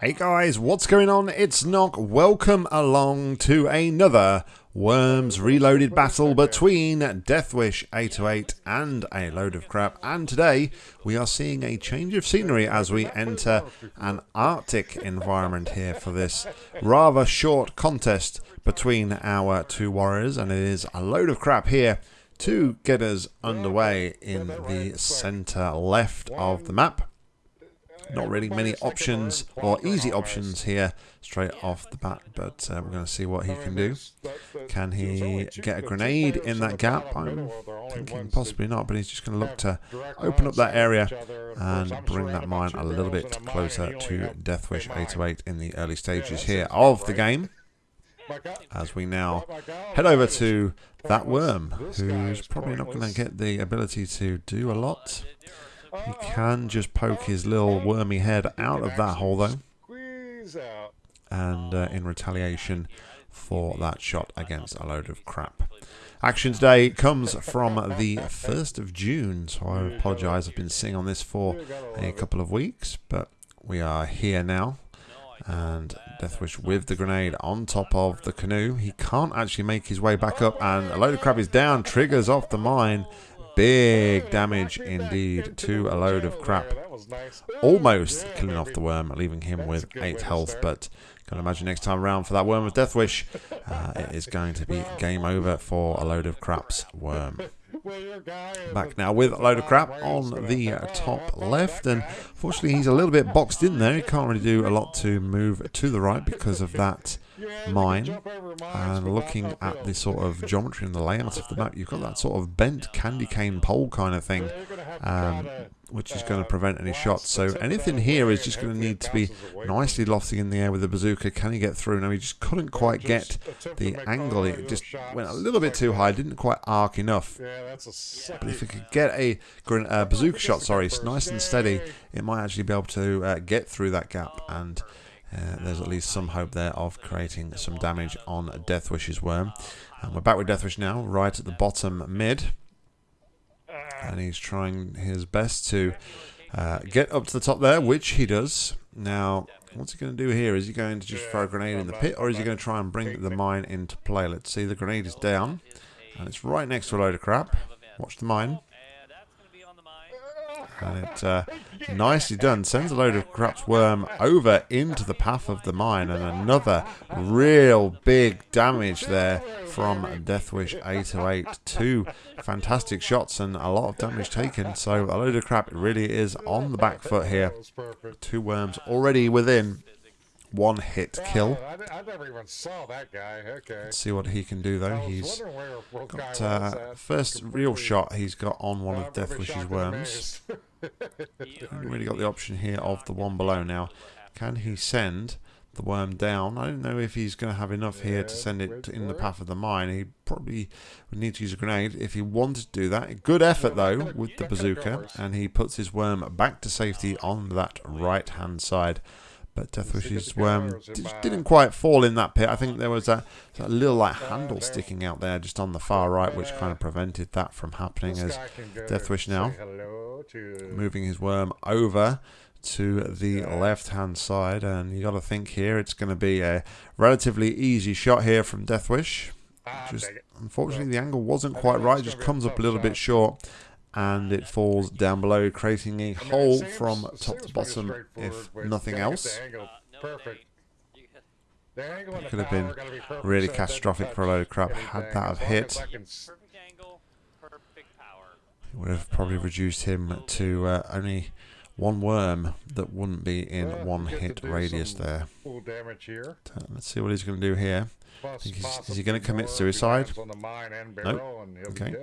Hey guys, what's going on? It's Nock. Welcome along to another Worms Reloaded battle between Deathwish 808 and a load of crap. And today we are seeing a change of scenery as we enter an Arctic environment here for this rather short contest between our two warriors. And it is a load of crap here to get us underway in the center left of the map. Not really many options or easy options here straight off the bat, but uh, we're going to see what he can do. Can he get a grenade in that gap? I'm thinking possibly not, but he's just going to look to open up that area and bring that mine a little bit closer to Deathwish 808 in the early stages here of the game. As we now head over to that worm, who's probably not going to get the ability to do a lot. He can just poke his little wormy head out of that hole though. And uh, in retaliation for that shot against a load of crap. Action today comes from the 1st of June, so I apologise. I've been sitting on this for a couple of weeks, but we are here now. And Deathwish with the grenade on top of the canoe. He can't actually make his way back up, and a load of crap is down, triggers off the mine, Big damage indeed to a load of crap. Almost killing off the worm, leaving him with 8 health, but can imagine next time around for that worm of Deathwish, uh, it is going to be game over for a load of crap's worm. Back now with a load of crap on the top left, and fortunately he's a little bit boxed in there. He can't really do a lot to move to the right because of that mine and looking at the sort of geometry and the layout of the map, you've got that sort of bent candy cane pole kind of thing, um, which is going to prevent any shots. So anything here is just going to need to be nicely lofting in the air with the bazooka. Can he get through? No, he just couldn't quite get the angle. It just went a little bit too high, didn't quite arc enough. But if he could get a uh, bazooka shot, sorry, it's nice and steady, it might actually be able to uh, get through that gap and uh, there's at least some hope there of creating some damage on Deathwish's worm. And we're back with Deathwish now, right at the bottom mid. And he's trying his best to uh, get up to the top there, which he does. Now, what's he going to do here? Is he going to just throw a grenade in the pit, or is he going to try and bring the mine into play? Let's see, the grenade is down, and it's right next to a load of crap. Watch the mine. And it uh, nicely done. Sends a load of crap's worm over into the path of the mine. And another real big damage there from Deathwish 808. Two fantastic shots and a lot of damage taken. So a load of crap really is on the back foot here. Two worms already within one hit kill. I, never even saw that guy. Okay. Let's see what he can do though. He's got uh, first real shot he's got on one of Deathwish's worms. Haven't really got the option here of the one below now. Can he send the worm down? I don't know if he's going to have enough here to send it in the path of the mine. He probably would need to use a grenade if he wanted to do that. Good effort though with the bazooka, and he puts his worm back to safety on that right hand side. But Deathwish's worm um, didn't quite fall in that pit. I think there was a, a, little like handle sticking out there just on the far right, which kind of prevented that from happening. As Deathwish now moving his worm over to the left hand side, and you got to think here it's going to be a relatively easy shot here from Deathwish. Just unfortunately the angle wasn't quite right, just comes up a little bit short and it falls down below, creating a hole from top to bottom, if nothing else. It could have been really catastrophic for a load of crap had that have hit. It would have probably reduced him to uh, only one worm that wouldn't be in one hit radius there. Let's see what he's going to do here. Is he going to commit suicide? Nope. Okay.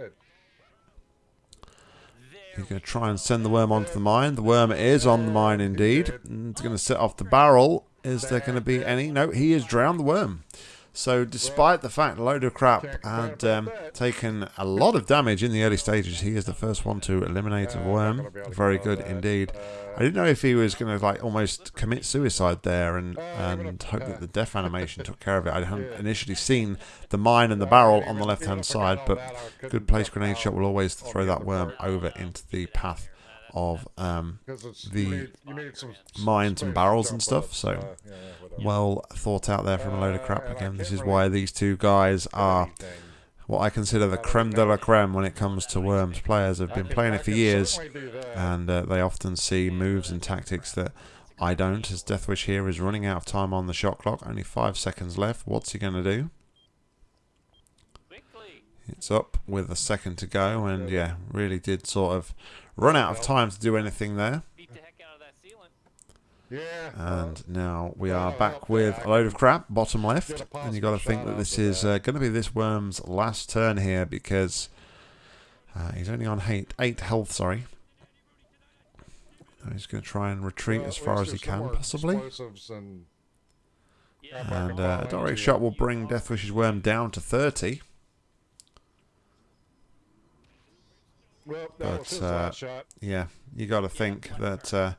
He's going to try and send the worm onto the mine. The worm is on the mine indeed. It's going to set off the barrel. Is there going to be any? No, he has drowned the worm. So despite the fact load of crap had um, taken a lot of damage in the early stages, he is the first one to eliminate a worm. Very good indeed. I didn't know if he was going to like almost commit suicide there and, and hope that the death animation took care of it. I hadn't initially seen the mine and the barrel on the left hand side, but good place grenade shot will always throw that worm over into the path of um, 'Cause it's, the you need, you need some s- mines and barrels and stuff, so uh, yeah, well thought out there from a load of crap. Uh, Again, this is why these two guys are what I consider the creme de la creme when it comes to Worms players. Have been playing it for years, certainly do that. and uh, they often see moves and tactics that I don't. As Deathwish here is running out of time on the shot clock, only five seconds left. What's he going to do? It's up with a second to go, and yeah, really did sort of run out of time to do anything there. Beat the heck out of that ceiling. yeah. And now we are back with a load of crap, bottom left. And you got to think that this is uh, going to be this worm's last turn here because uh, he's only on eight, eight health, sorry. And he's going to try and retreat as far as he can, possibly. and Yeah. Yeah, And uh, a direct shot will bring Deathwish's worm down to 30. Well, that But, was his uh, shot. Yeah, you got to think that uh,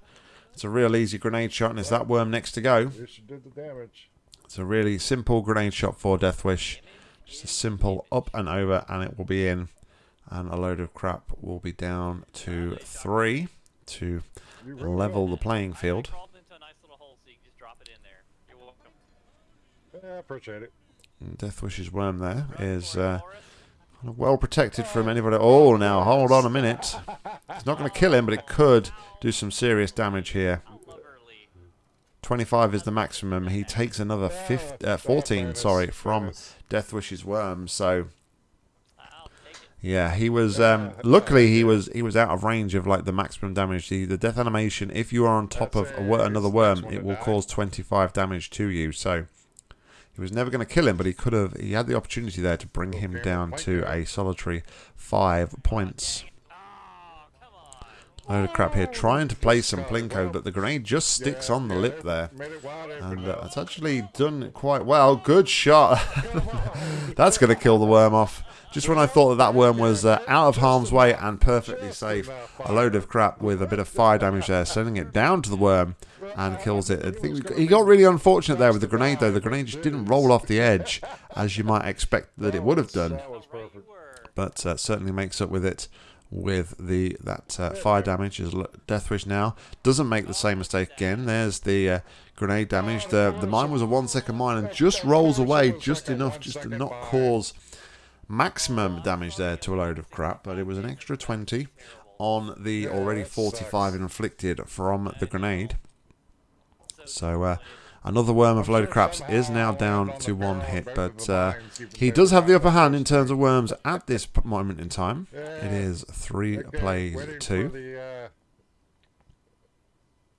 it's a real easy grenade shot, and it's that worm next to go. At least you the damage. It's a really simple grenade shot for Deathwish. Just a simple up and over, and it will be in. And a load of crap will be down to three to level the playing field. A nice little hole, so you can just drop it in there. You're welcome. Yeah, I appreciate it. And Deathwish's worm there is uh, kind of well protected from anybody. Oh, now hold on a minute. It's not going to kill him, but it could do some serious damage here. 25 is the maximum. He takes another 15, uh, 14, sorry, from. Deathwish's worm. So. Yeah, he was. Um, luckily, he was he was out of range of like the maximum damage. The, the death animation, if you are on top of a, another worm, it will cause 25 damage to you. So he was never going to kill him, but he could have. He had the opportunity there to bring him down to a solitary five points. Load of crap here, trying to play some plinko, but the grenade just sticks on the lip there. And uh, it's actually done quite well. Good shot. That's going to kill the worm off. Just when I thought that that worm was uh, out of harm's way and perfectly safe, a load of crap with a bit of fire damage there, sending it down to the worm and kills it. I think he got really unfortunate there with the grenade, though. The grenade just didn't roll off the edge as you might expect that it would have done, but uh, certainly makes up with it with the that uh, fire damage. L- Deathwish now doesn't make the same mistake again. There's the uh, grenade damage. The the mine was a one second mine and just rolls away just enough just to not cause maximum damage there to a load of crap, but it was an extra 20 on the already 45 inflicted from the grenade. So uh, another worm of a load of craps is now down to one hit, but uh, he does have the upper hand in terms of worms at this moment in time. It is three plays two. Uh,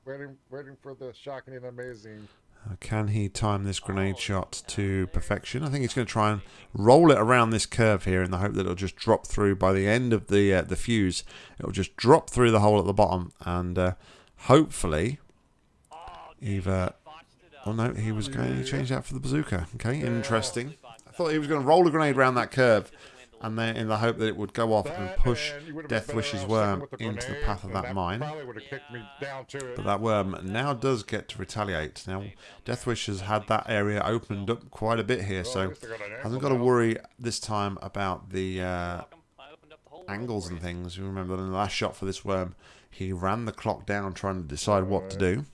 waiting, waiting for the shocking and amazing. Uh, Can he time this grenade shot to perfection? I think he's going to try and roll it around this curve here in the hope that it'll just drop through by the end of the uh, the fuse. It'll just drop through the hole at the bottom and uh, hopefully either. Botched it up. Oh no, he was going to change that for the bazooka. Okay, interesting. I thought he was going to roll a grenade around that curve and then in the hope that it would go off and push and you would've been better Deathwish's off worm the into the path of and that mine. Probably would have kicked me down to. But that worm now does get to retaliate. Now, Death Wish has had that area opened up quite a bit here, so least I got an hasn't got to worry this time about the uh, Welcome. I opened up the whole world angles and things. You remember in the last shot for this worm, he ran the clock down trying to decide what to do.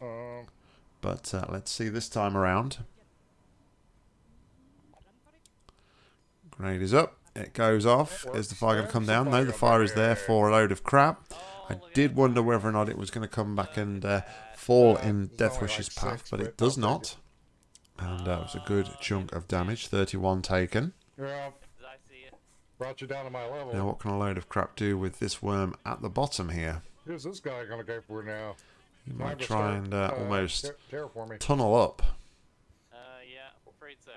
But uh, let's see this time around. Grenade is up. It goes off. Is the fire going to come down? No, the fire is there for a load of crap. I did wonder whether or not it was going to come back and uh, fall in Deathwish's path, but it does not. And uh, it was a good chunk of damage. 31 taken. brought you down to my level. Now, what can a load of crap do with this worm at the bottom here? Who's this guy gonna go for now? You Time might to try start, and uh, almost ter- tunnel up Uh, yeah, afraid so.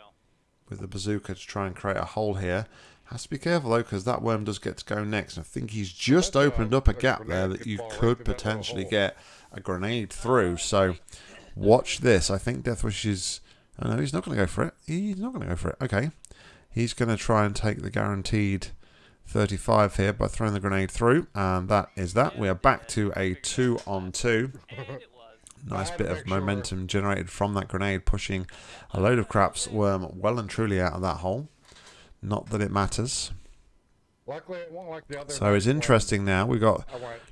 with the bazooka to try and create a hole here. Has to be careful though, because that worm does get to go next. I think he's just That's, uh, opened up a a gap there that you fall right could through that little potentially get a grenade through. So watch this. I think Deathwish is. Oh no, he's not going to go for it. He's not going to go for it. Okay, he's going to try and take the guaranteed 35 here by throwing the grenade through, and that is that. We are back to a two on two. Nice bit of momentum generated from that grenade, pushing a load of craps worm well and truly out of that hole. Not that it matters. Luckily, it won't like the other. So it's interesting now. We've got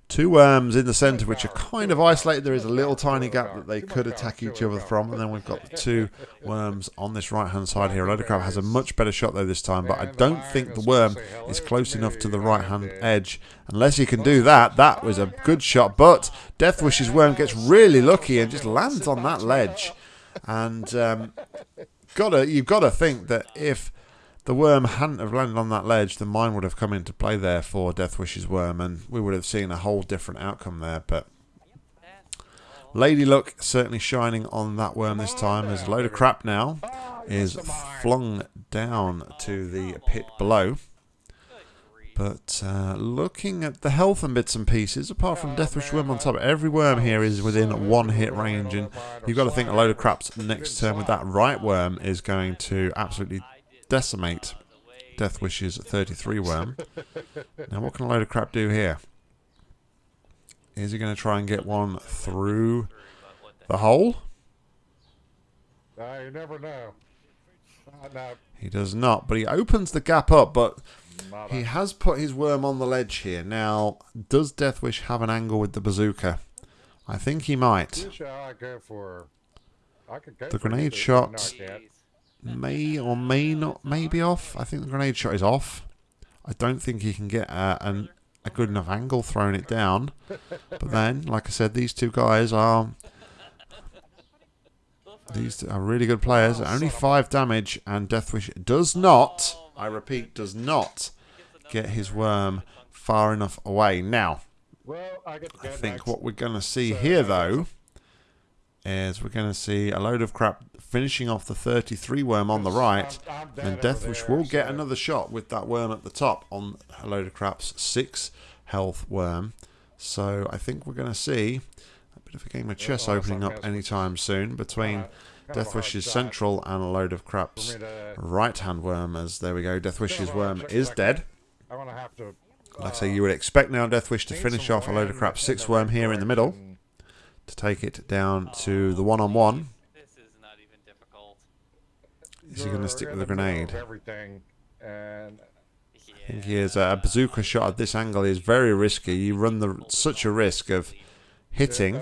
two worms in the centre which are kind of isolated. There is a little tiny gap that they could attack each other from. And then we've got the two worms on this right hand side here. A load of crap has a much better shot though this time. But I don't think the worm is close enough to the right hand edge. Unless he can do that. That was a good shot. But Death Wish's worm gets really lucky and just lands on that ledge. And um, gotta you've got to think that if the worm hadn't have landed on that ledge, the mine would have come into play there for Death Wish's worm, and we would have seen a whole different outcome there. But Lady Luck certainly shining on that worm this time, as a load of crap now is flung down to the pit below. But uh, looking at the health and bits and pieces, apart from Deathwish Worm on top, every worm here is within one hit range, and you've got to think a load of crap's next turn with that right worm is going to absolutely decimate Death Deathwish's 33 worm. Now, what can a load of crap do here? Is he going to try and get one through the hole? Uh, you never know. No, He does not, but he opens the gap up, but not he has put his worm on the ledge here. Now, does Deathwish have an angle with the bazooka? I think he might. I go for. I could go The grenade shot- No. May or may not may be off. I think the grenade shot is off. I don't think he can get a, an, a good enough angle throwing it down. But then, like I said, these two guys are these are really good players. Only five damage, and Deathwish does not. I repeat, does not get his worm far enough away. Now, Well, I get to I think what we're going to see here, though, is we're going to see a load of crap finishing off the 33 worm on the right. I'm, I'm dead And Deathwish will get another shot with that worm at the top on a load of crap's six health worm. So I think we're going to see a bit of a game of chess unless opening up anytime soon between Kinda- kind of a hard Deathwish's central and a load of crap's right hand worm. As there we go, Deathwish's worm is dead. I'm gonna have to. Like I say, you would expect now Deathwish to finish off a load of crap's six worm here in the middle. To take it down to the one on one. This is not even difficult. Is he going to stick with the grenade? Everything, and Yeah. I think he is. A bazooka shot at this angle is very risky. You run the such a risk of hitting.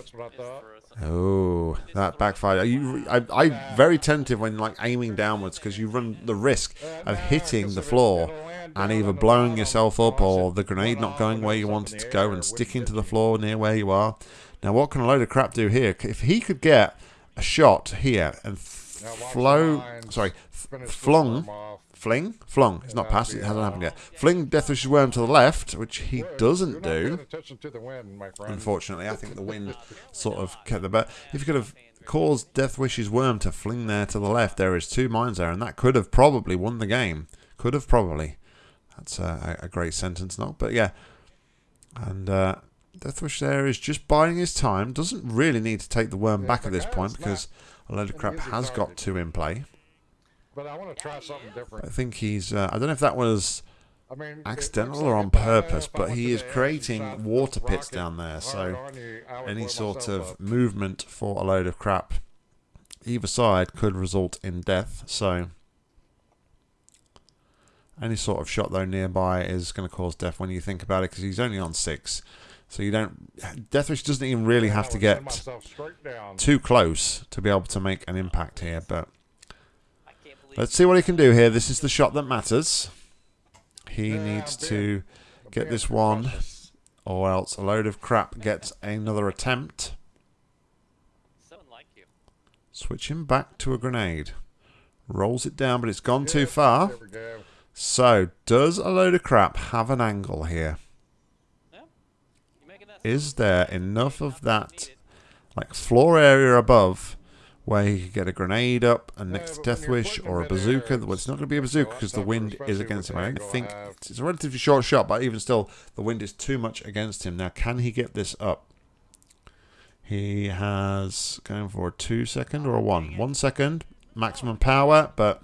Oh, that backfired. You, I, I very tentative when like aiming downwards because you run the risk of hitting the floor and either blowing yourself up or the grenade not going where you want it to go and sticking to the floor near where you are. Now, what can a load of crap do here? If he could get a shot here and f- Now watch the flow, sorry, f- Finish the flung, fling, flung. It's not passed. It hasn't happened yet. Fling Deathwish's worm to the left, which he doesn't do. to the wind, my. Unfortunately, I think the wind sort of kept the bet. If you could have caused Deathwish's worm to fling there to the left, there is two mines there, and that could have probably won the game. Could have probably. That's a, a great sentence, not? But yeah. And uh, Deathwish there is just biding his time. Doesn't really need to take the worm back at this point because a load of crap has got two in play. But I want to try something different. I think he's. Uh, I don't know if that was I mean, accidental or on purpose, but he is the edge and creating water pits down there. So on you, I would any sort of movement for a load of crap either side could result in death so any sort of shot though nearby is going to cause death when you think about it because he's only on six so you don't deathwish doesn't even really have to get myself straight down. too close to be able to make an impact here but I can't believe let's see what he can do here this is the shot that matters he needs to get this one or else a load of crap gets another attempt someone like you. Switching back to a grenade. Rolls it down, but it's gone too far. There we go. So, does a load of crap have an angle here? Yeah. You making that Is there enough of that, like floor area above, where he could get a grenade up and Yeah, next to but when Death Wish or a bazooka? Well, it's not going to be a bazooka because the wind is against him. I don't think it's a relatively short shot, but even still, the wind is too much against him. Now, can he get this up? He has going for a two second or a one. One second maximum power, but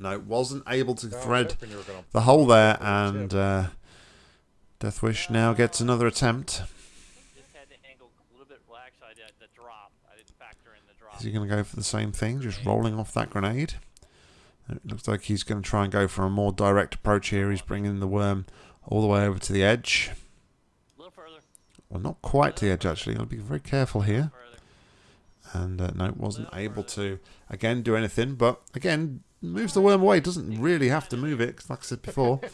no, wasn't able to thread hoping you were gonna- the hole there, and uh, Deathwish now gets another attempt. Just had the angle a little bit. Well, actually, I did the drop. I didn't factor in the drop. Is he going to go for the same thing, just rolling off that grenade? It looks like he's going to try and go for a more direct approach here. He's bringing the worm all the way over to the edge. Little further. Well, not quite to the edge, actually. I'll be very careful here. And uh, no, wasn't able to, again, do anything. But, again, moves the worm away. Doesn't really have to move it, like I said before.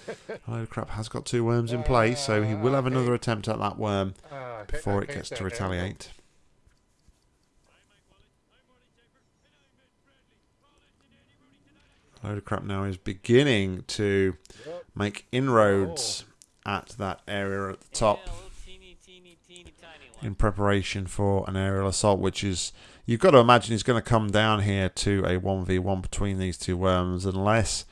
Oh, load crap has got two worms in play, so he will have another attempt at that worm I hate- before it gets to retaliate. Load of crap now is beginning to make inroads at that area at the top One. in preparation for an aerial assault, which is you've got to imagine he's going to come down here to a 1v1 between these two worms unless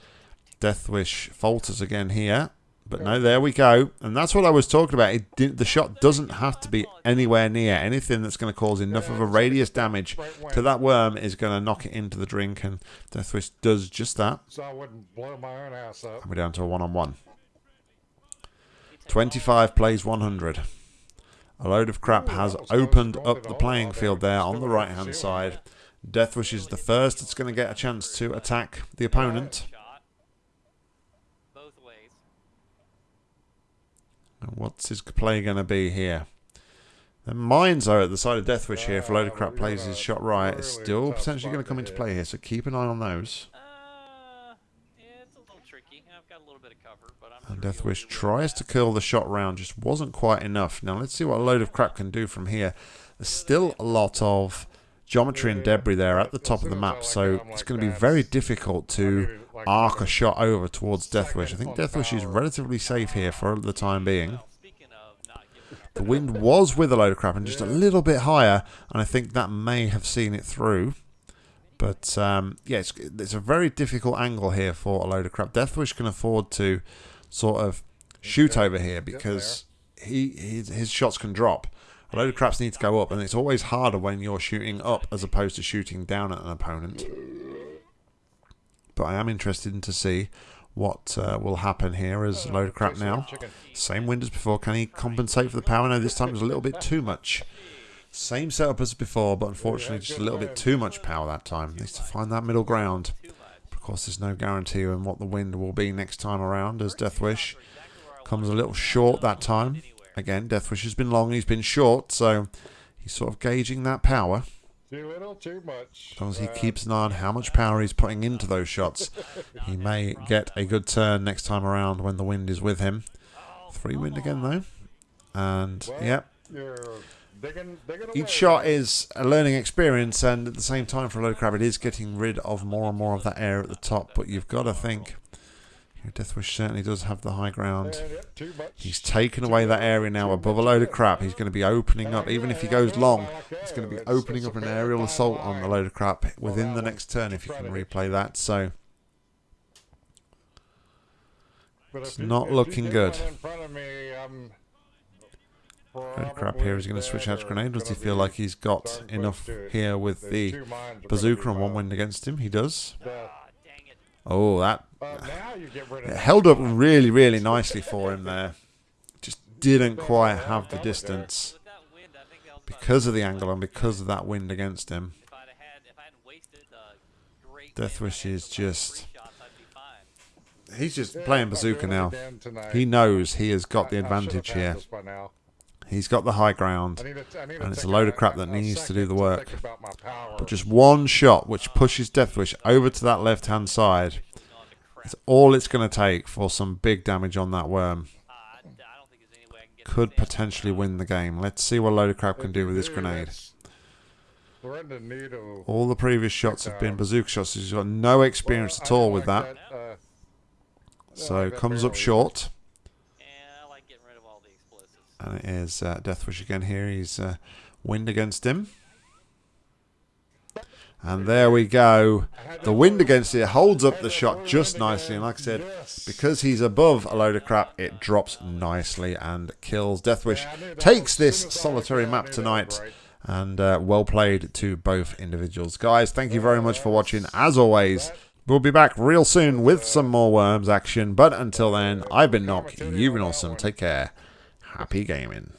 Deathwish falters again here. But no, there we go. And that's what I was talking about. It did, the shot doesn't have to be anywhere near anything that's going to cause enough of a radius damage to that worm is going to knock it into the drink. And Deathwish does just that. So I wouldn't blow my own ass up. And we're down to a one-on-one. 25 plays 100. A load of crap has opened up the playing field there on the right-hand side. Deathwish is the first that's going to get a chance to attack the opponent. Shot. Both ways. And what's his play going to be here? The mines are at the side of Deathwish here. If a load of crap plays his shot right, it's still potentially going to come into play here. So keep an eye on those. Uh, yeah, it's a little tricky. I've got a little bit of cover, but I'm And sure you'll Deathwish tries to kill the shot round, just wasn't quite enough. Now let's see what a load of crap can do from here. There's still a lot of geometry and debris there at the top of the map, so it's going to be very difficult to arc a shot over towards Deathwish. I think Deathwish is relatively safe here for the time being. The wind was with a load of crap and just a little bit higher, and I think that may have seen it through. But um, yeah, it's, it's a very difficult angle here for a load of crap. Deathwish can afford to sort of shoot over here because he his, his shots can drop. A load of craps need to go up, and it's always harder when you're shooting up as opposed to shooting down at an opponent. But I am interested in to see what uh, will happen here as a load of crap now. Same wind as before. Can he compensate for the power? No, this time it was a little bit too much. Same setup as before, but unfortunately just a little bit too much power that time. Needs to find that middle ground. Too much. Of course, there's no guarantee on what the wind will be next time around as Deathwish comes a little short that time. Again, Deathwish has been long, he's been short, so he's sort of gauging that power. Too little, too much. As long as he Uh, keeps an eye on how much power he's putting into those shots, he may get a good turn next time around when the wind is with him. Three wind again, though. And, well, yep, You're digging, digging away. Each shot is a learning experience, and at the same time, for a load of crap, it is getting rid of more and more of that air at the top. But you've got to think, Deathwish certainly does have the high ground. And, yep, too much. He's taken away that area now above a load of crap. He's going to be opening up, even if he goes long, he's going to be opening up an aerial assault on the load of crap within the next turn if you can replay that. So It's not looking get of crap here is going to switch out to grenade. Does he feel like he's got enough here with the bazooka and one wind against him? He does. Oh, that held up really, really nicely for him there. Just didn't quite have the distance because of the angle and because of that wind against him. Deathwish is just-. He's just playing bazooka now. He knows he has got the advantage here. This by now. He's got the high ground. I need to- I need And it's a take load of crap that needs to do the work. think about my power. But just one shot which pushes Deathwish over to that left hand side. Gone. It's all it's going to take for some big damage on that worm. I, I don't think there's any way I can get Could potentially win the game. Let's see what Load of Crap can do with this grenade. That's- We're in the need of. All the previous shots have been bazooka shots. He's got no experience at all with that. uh, So comes up short. And I like getting rid of all the explosives. And it is uh, Deathwish again here. He's uh, wind against him. And there we go. The wind against it holds up the shot just nicely. And like I said, because he's above a load of crap, it drops nicely and kills. Deathwish takes this solitary map tonight. And uh, well played to both individuals. Guys, thank you very much for watching. As always, we'll be back real soon with some more Worms action. But until then, I've been Nock. You've been awesome. Take care. Happy gaming.